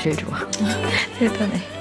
이런제형이